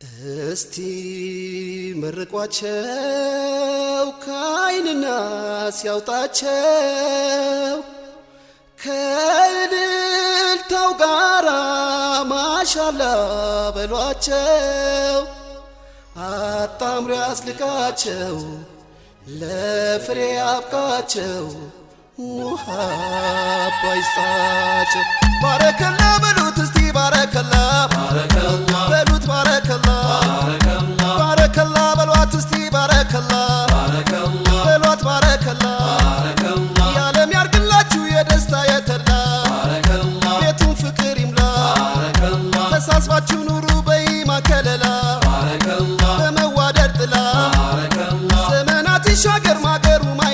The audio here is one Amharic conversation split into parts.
እስቲ መርቋቸው ከዓይንና ሲያውጣቸው ከእልልታው ጋራ ማሻላ በሏቸው አጣምሮ ያስልቃቸው ለፍሬ አብቃቸው ውሃ ባይስጣቸው ባረከላ በሉት እስቲ ባረከላ በሉት ባረከላ ባረከላ በሏት እስቲ ባረከላ በሏት ባረከላ የዓለም ያርግላችሁ የደስታ የተድላ ቤቱን ፍቅር ይምላ ተሳስባችሁ ኑሩ በኢማን ከለላ በመዋደድ ጥላ ዘመናት ይሻገር ማገሩ ማይላላ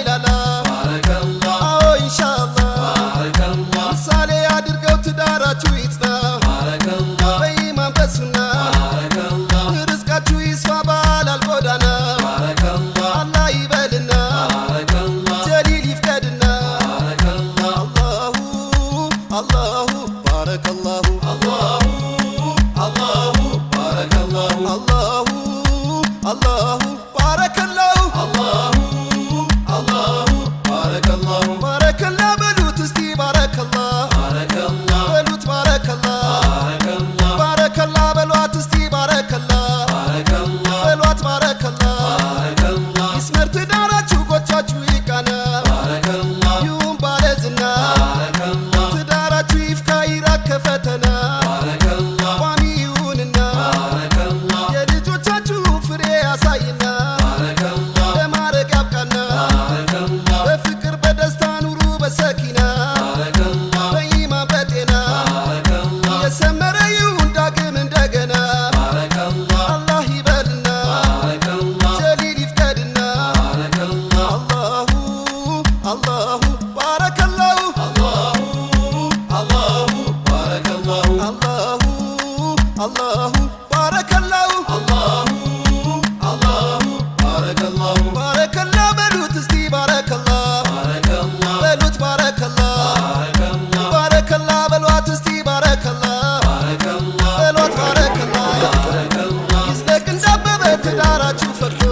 አላሁ ባረከላሁ አላሁ አላሁ ባረከላሁ ባረከላ በሉት እስቲ ባረከላ በሉት ባረከላ ባረከላ በሏት እስቲ ባረከላ በሏት ባረከላ ይዝለቅ እንዳበበ ትዳራችሁ ፈርቶ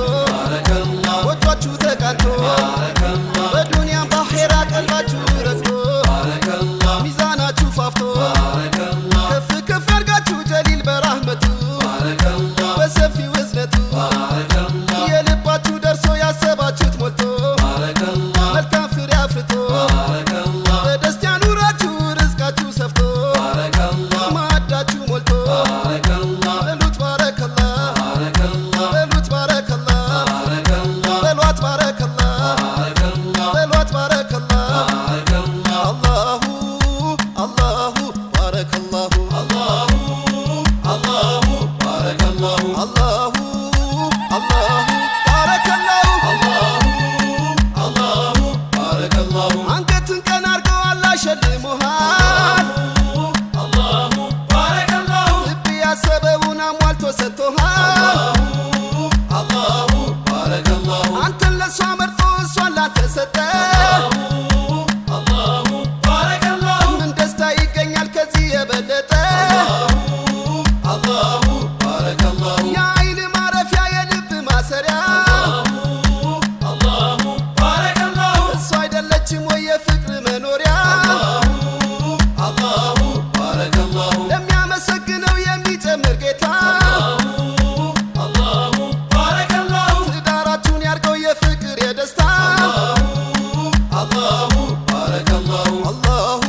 ማሰሪያ። እሷ አይደለችም ወይ የፍቅር መኖሪያ? ለሚያመሰግነው የሚጨምር ጌታ። ትዳራችሁን ያርገው የፍቅር የደስታ። አላሁ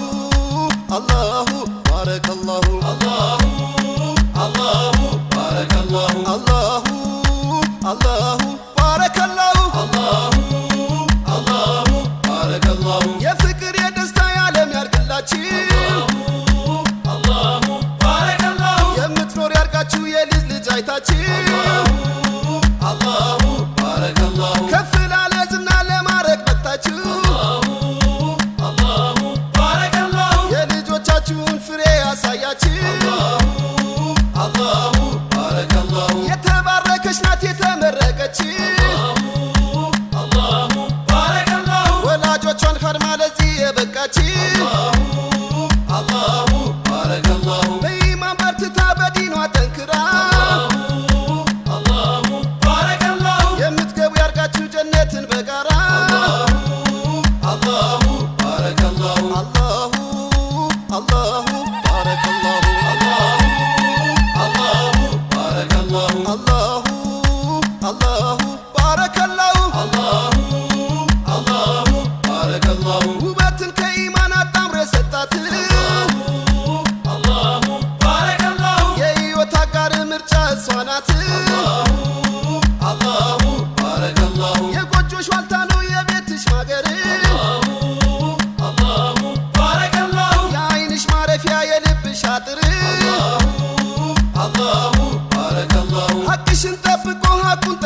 አላሁ ባረከላሁ የምትኖር ያርጋችሁ የልጅ ልጅ አይታችሁ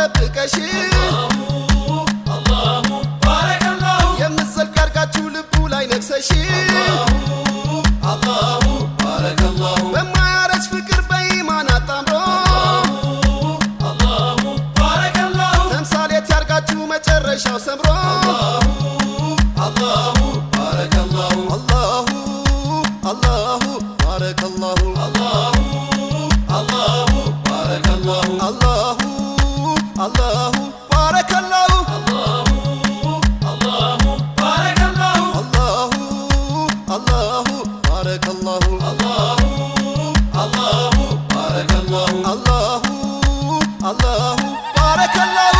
ጠብቀሽ የምትዘልቅ አርጋችሁ ልቡ ላይ ነግሰሽ በማያረጅ ፍቅር በኢማን አጣምሮ ተምሳሌት ያርጋችሁ መጨረሻው ሰምሮ አላሁ ባረከላሁ አላሁ ባረከላሁ አላሁ ባረከላሁ አላሁ ባረከላሁ አላሁ አላሁ ባረከላሁ አላሁ አላሁ ባረከላሁ አላሁ አላሁ ባረከላሁ